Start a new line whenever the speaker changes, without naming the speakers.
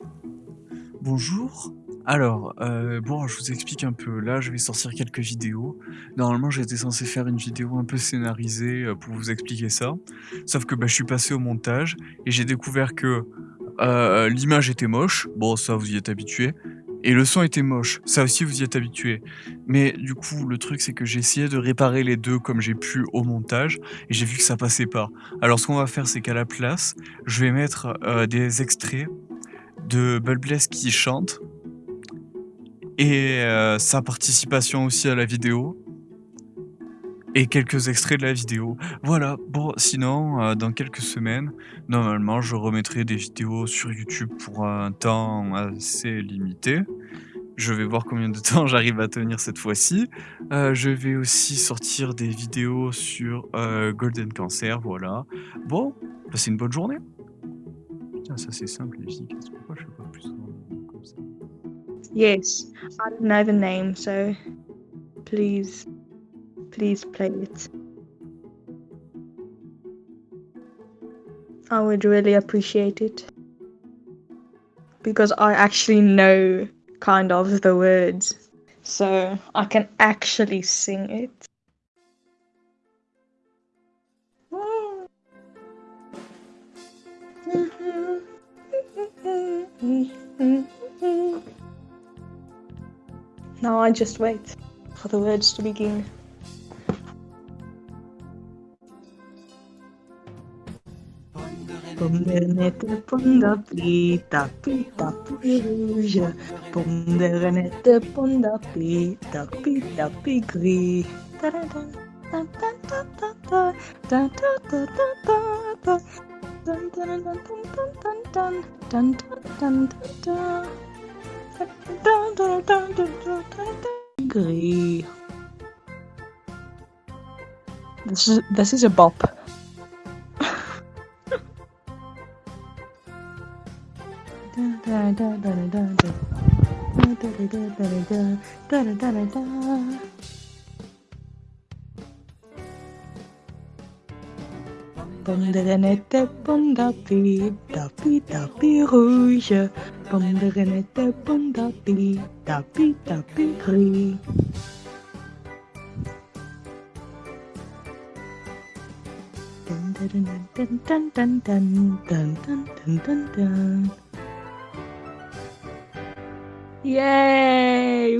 Bonjour. Alors, euh, bon, je vous explique un peu. Là, je vais sortir quelques vidéos. Normalement, j'étais censé faire une vidéo un peu scénarisée euh, pour vous expliquer ça. Sauf que bah, je suis passé au montage et j'ai découvert que euh, l'image était moche. Bon, ça, vous y êtes habitué. Et le son était moche. Ça aussi, vous y êtes habitué. Mais du coup, le truc, c'est que j'ai essayé de réparer les deux comme j'ai pu au montage et j'ai vu que ça passait pas. Alors, ce qu'on va faire, c'est qu'à la place, je vais mettre euh, des extraits de Bulbless qui chante et euh, sa participation aussi à la vidéo et quelques extraits de la vidéo. Voilà, bon, sinon, euh, dans quelques semaines, normalement, je remettrai des vidéos sur YouTube pour un temps assez limité. Je vais voir combien de temps j'arrive à tenir cette fois-ci. Euh, je vais aussi sortir des vidéos sur euh, Golden Cancer, voilà. Bon, passez une bonne journée. Putain, ça c'est simple et efficace. Pourquoi je fais pas plus comme ça?
Yes, I don't know the name, so please, please play it. I would really appreciate it. Because I actually know kind of the words, so I can actually sing it. Now I just wait for the words to begin. Pondernette, pondapita, pita, rouge. Pondernette, pondapita, pita, gris. Gris. This is this is a bop. Pommerenette, pondapi, tapi, tapi rouge. Pommerenette, pondapi, tapi, tapi gris. Dun, dun, dun, dun, dun, dun, dun, dun, dun, dun, dun. Yay!